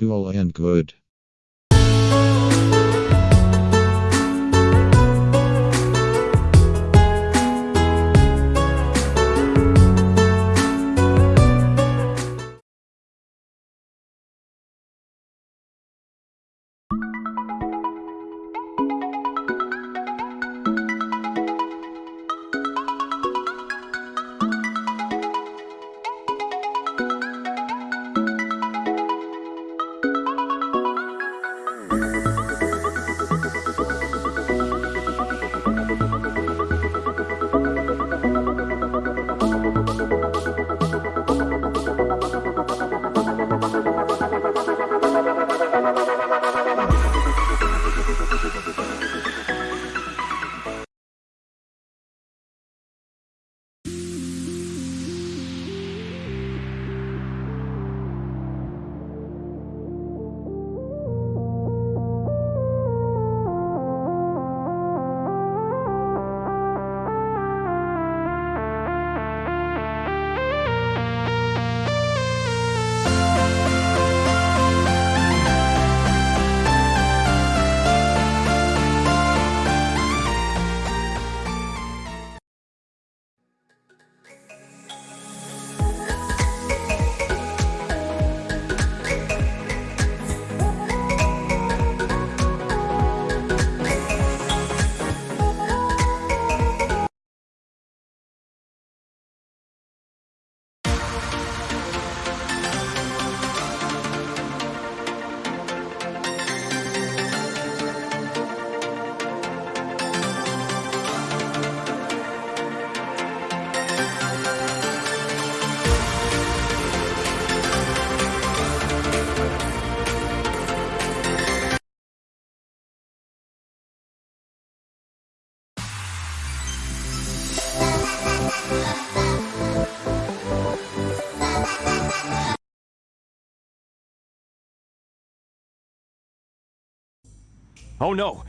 Cool and good. Oh no!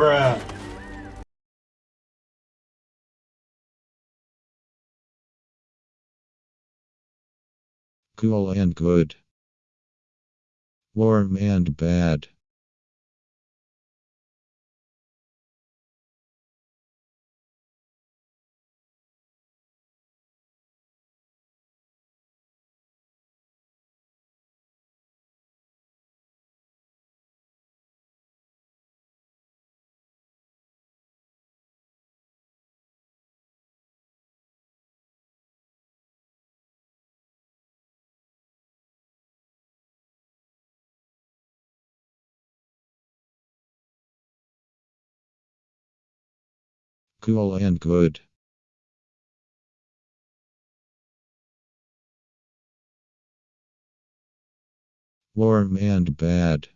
Bruh. Cool and good. Warm and bad. Cool and good. Warm and bad.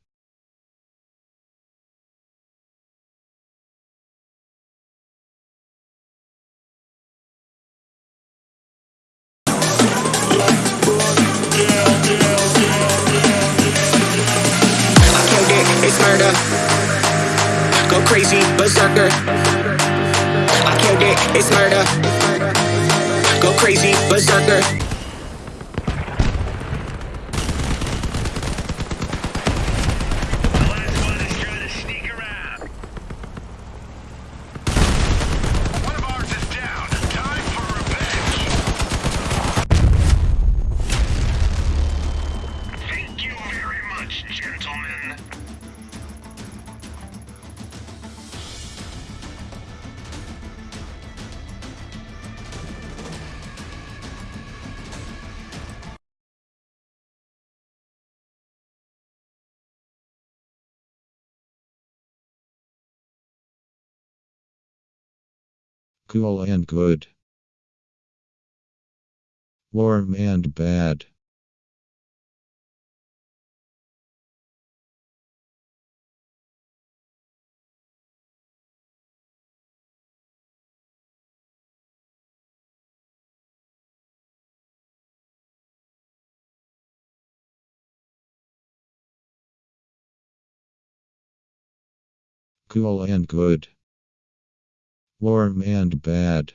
Berserker. Cool and good. Warm and bad. Cool and good. Warm and bad.